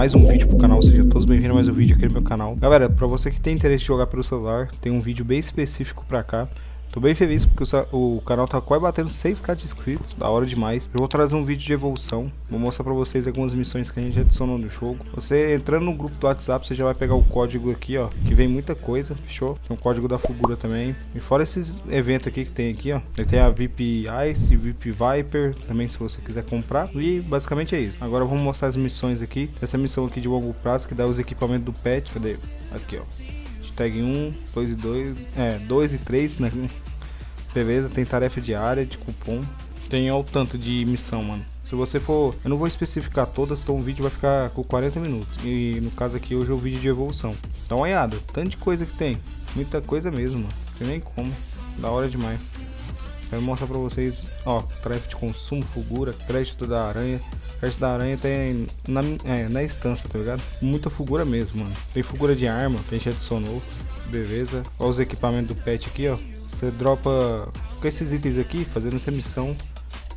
mais um vídeo pro canal, sejam todos bem-vindos a mais um vídeo aqui no meu canal. Galera, pra você que tem interesse em jogar pelo celular, tem um vídeo bem específico pra cá. Tô bem feliz porque o, o, canal tá quase batendo 6k de inscritos, da hora demais. Eu vou trazer um vídeo de evolução, vou mostrar pra vocês algumas missões que a gente adicionou no jogo. Você entrando no grupo do WhatsApp, você já vai pegar o código aqui, ó, que vem muita coisa, fechou? Tem o código da Fugura também. E fora esses eventos aqui que tem aqui, ó, tem a VIP Ice, VIP Viper, também se você quiser comprar. E basicamente é isso. Agora vamos mostrar as missões aqui. Essa missão aqui de longo prazo que dá os equipamentos do pet, cadê? Aqui, ó tag 1, 2 e 2, é, 2 e 3, né? Beleza, tem tarefa diária de cupom. Tem o tanto de missão, mano. Se você for, eu não vou especificar todas, então o vídeo vai ficar com 40 minutos. E no caso aqui hoje é o vídeo de evolução. Dá uma olhada, tanto de coisa que tem. Muita coisa mesmo, mano. Não tem nem como. Da hora demais. Quero mostrar pra vocês, ó, de consumo, fugura, crédito da aranha. Crédito da aranha tem na, é, na instância, tá ligado? Muita figura mesmo, mano. Tem figura de arma que a gente adicionou. Beleza. Olha os equipamentos do pet aqui, ó. Você dropa com esses itens aqui, fazendo essa missão.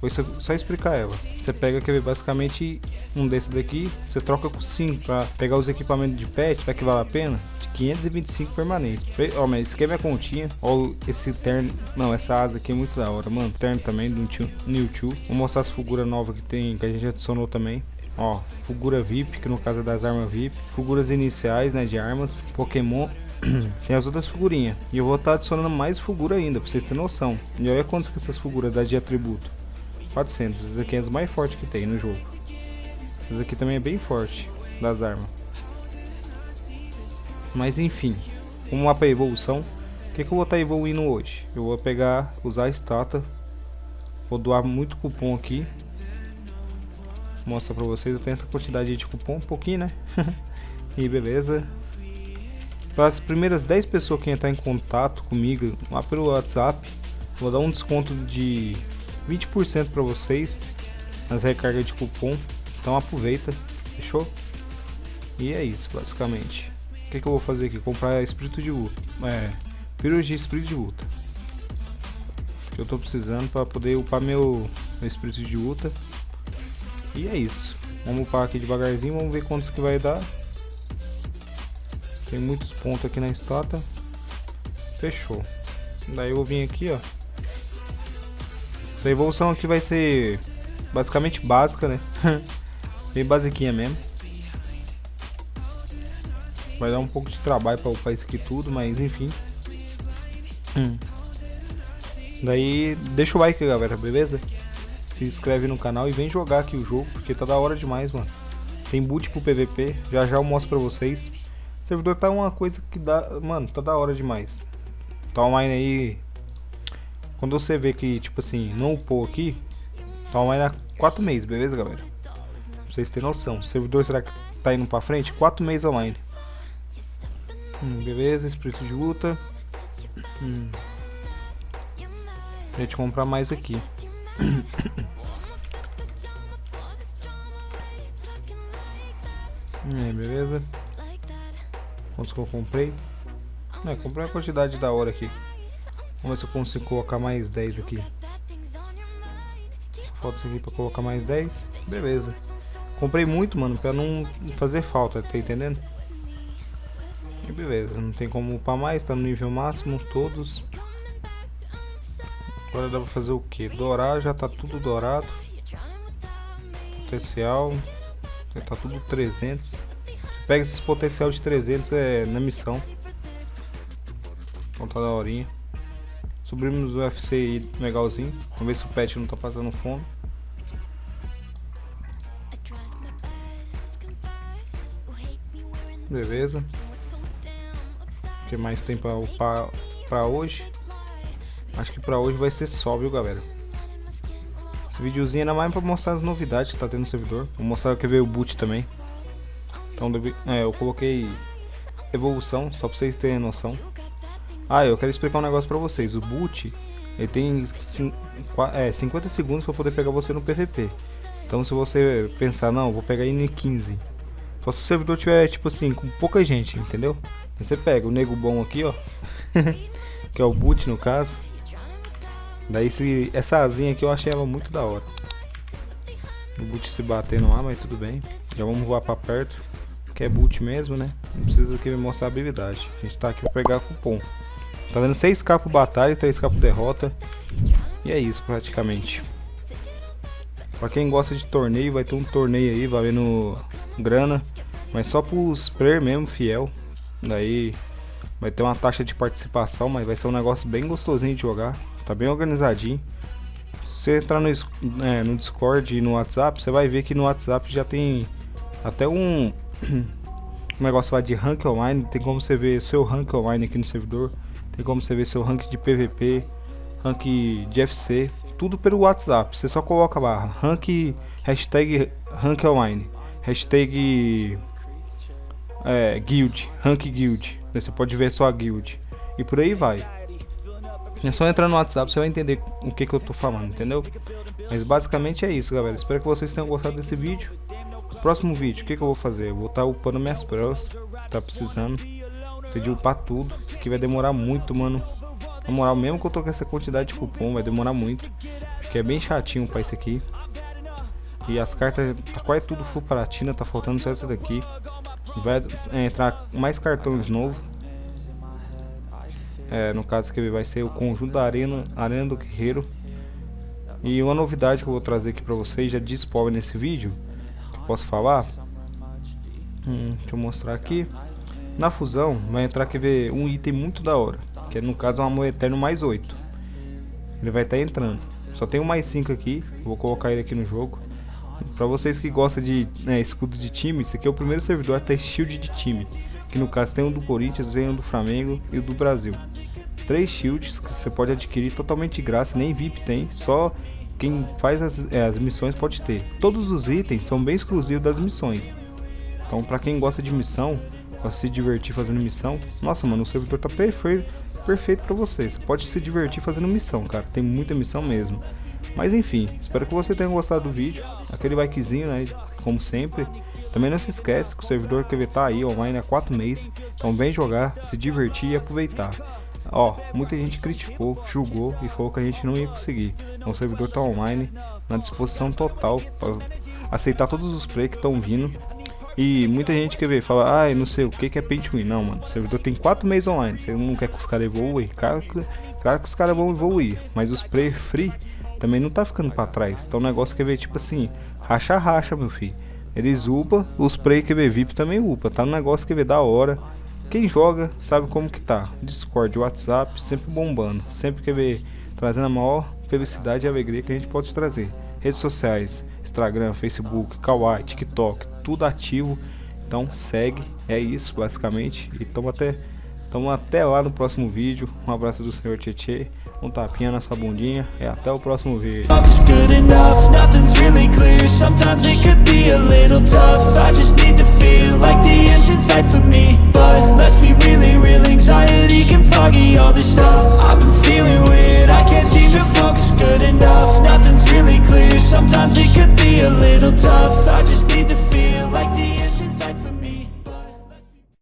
Vou só explicar ela. Você pega, ver, basicamente um desses daqui, você troca com 5 para pegar os equipamentos de pet, será que vale a pena? De 525 permanente. Ó, mas esse aqui é minha continha. Ó, esse terno, não, essa asa aqui é muito da hora, mano. Terno também do 2. Vou mostrar as figuras novas que tem, que a gente adicionou também. Ó, figura VIP, que no caso é das armas VIP. Figuras iniciais, né, de armas. Pokémon tem as outras figurinhas. E eu vou estar tá adicionando mais figura ainda, pra vocês terem noção. E olha quantas que essas figuras dá de atributo. 400. Esse aqui é as mais fortes que tem no jogo. Esse aqui também é bem forte, das armas. Mas enfim, como mapa evolução, o que, que eu vou estar tá evoluindo hoje? Eu vou pegar, usar a estátua. Vou doar muito cupom aqui. Mostra pra vocês, eu tenho essa quantidade de cupom, um pouquinho né? e beleza. Para as primeiras 10 pessoas que entrar em contato comigo lá pelo WhatsApp, vou dar um desconto de 20% para vocês nas recargas de cupom. Então aproveita, fechou? E é isso, basicamente. O que, que eu vou fazer aqui? Comprar espírito de luta. É, pílulas de espírito de luta. Que eu tô precisando para poder upar meu, meu espírito de luta. E é isso. Vamos upar aqui devagarzinho, vamos ver quantos que vai dar. Tem muitos pontos aqui na estátua. Fechou. Daí eu vir aqui, ó. Essa evolução aqui vai ser basicamente básica, né? Bem basiquinha mesmo. Vai dar um pouco de trabalho para upar isso aqui tudo, mas enfim. Hum. Daí, deixa o like, galera, beleza? Se inscreve no canal e vem jogar aqui o jogo, porque tá da hora demais, mano. Tem boot pro PVP, já já eu mostro pra vocês. O servidor tá uma coisa que dá... Mano, tá da hora demais. Tá online aí... Quando você vê que, tipo assim, não upou aqui... Online há 4 meses, beleza, galera? Pra vocês terem noção. O servidor será que tá indo pra frente? 4 meses online. Hum, beleza, espírito de luta. Hum. A gente comprar mais aqui. hum, beleza. Quantos que eu comprei? É, comprei uma quantidade da hora aqui. Vamos ver se eu consigo colocar mais 10 aqui. Só falta isso aqui pra colocar mais 10. Beleza. Comprei muito, mano, pra não fazer falta, tá entendendo? E beleza, não tem como upar mais, tá no nível máximo, todos. Agora dá pra fazer o que? Dourar, já tá tudo dourado. Potencial, já tá tudo 300. Pega esses potencial de 300 é, na missão. Então tá da horinha. Subimos o UFC aí legalzinho. Vamos ver se o pet não tá passando fome. Beleza. O que mais tem pra upar pra hoje? Acho que pra hoje vai ser só, viu galera? Esse videozinho é mais pra mostrar as novidades que tá tendo no servidor. Vou mostrar que veio o boot também. Então é, eu coloquei evolução, só pra vocês terem noção. Ah, eu quero explicar um negócio pra vocês. O boot, ele tem é, 50 segundos pra poder pegar você no PVP. Então se você pensar, não, vou pegar em 15. Só se o servidor tiver, tipo assim, com pouca gente, entendeu? Você pega o nego bom aqui, ó. que é o boot no caso. Daí se, essa asinha aqui eu achei ela muito da hora. O boot se batendo lá, mas tudo bem. Já vamos voar pra perto. Que é boot mesmo, né? Não precisa aqui me mostrar habilidade. A gente tá aqui pra pegar cupom. Tá dando 6k pro batalha, 3k pro derrota. E é isso praticamente. Pra quem gosta de torneio, vai ter um torneio aí valendo grana. Mas só pros player mesmo, fiel. Daí vai ter uma taxa de participação, mas vai ser um negócio bem gostosinho de jogar. Tá bem organizadinho. Se você entrar no, é, no Discord e no WhatsApp, você vai ver que no WhatsApp já tem até um, um negócio lá de rank online. Tem como você ver seu rank online aqui no servidor. Tem como você ver seu rank de PVP, rank de FC, tudo pelo WhatsApp. Você só coloca lá rank, hashtag rank online, hashtag é, guild, rank guild. Você pode ver só a guild e por aí vai. É só entrar no WhatsApp, você vai entender o que, que eu tô falando, entendeu? Mas basicamente é isso, galera. Espero que vocês tenham gostado desse vídeo. Próximo vídeo, o que, que eu vou fazer? Eu vou estar tá upando minhas pros, tá precisando. De upar tudo. Isso aqui vai demorar muito, mano. Na moral, mesmo que eu tô com essa quantidade de cupom, vai demorar muito. Porque é bem chatinho pra isso aqui. E as cartas, tá quase tudo full platina, tá faltando só essa daqui. Vai é, entrar mais cartões novos. É, no caso que vai ser o conjunto da Arena, Arena do Guerreiro. E uma novidade que eu vou trazer aqui pra vocês, já de spoiler nesse vídeo, que posso falar. Hum, deixa eu mostrar aqui. Na fusão vai entrar que ver um item muito da hora, que é, no caso é um amor eterno mais 8. Ele vai estar tá entrando. Só tem um mais 5 aqui, vou colocar ele aqui no jogo. Para vocês que gostam de né, escudo de time, esse aqui é o primeiro servidor a ter shield de time. Que no caso tem um do Corinthians, tem um do Flamengo e o do Brasil. Três shields que você pode adquirir totalmente de graça, nem VIP tem, só quem faz as, é, as missões pode ter. Todos os itens são bem exclusivos das missões. Então para quem gosta de missão, pra se divertir fazendo missão. Nossa, mano, o servidor tá perfeito, perfeito pra você. Você pode se divertir fazendo missão, cara. Tem muita missão mesmo. Mas enfim, espero que você tenha gostado do vídeo. Aquele likezinho, né? Como sempre. Também não se esquece que o servidor que tá aí online há 4 meses. Então vem jogar, se divertir e aproveitar. Ó, muita gente criticou, julgou e falou que a gente não ia conseguir. Então o servidor tá online, na disposição total para aceitar todos os players que estão vindo e muita gente quer ver, fala, ai, ah, não sei o que que é paint win. Não, mano, o servidor tem 4 meses online. Você não quer que os caras evoluem? Claro, claro que os caras vão evoluir. Mas os play free também não tá ficando pra trás. Então o negócio quer ver, tipo assim, racha-racha, meu filho. Eles upa, os play que ver VIP também upa. Tá um negócio que ver da hora. Quem joga sabe como que tá. Discord, WhatsApp, sempre bombando. Sempre quer ver, trazendo a maior felicidade e alegria que a gente pode trazer. Redes sociais, Instagram, Facebook, Kawaii, TikTok, tudo ativo. Então segue, é isso basicamente. E tamo até, tamo até lá no próximo vídeo. Um abraço do senhor Tietê, um tapinha na sua bundinha e até o próximo vídeo.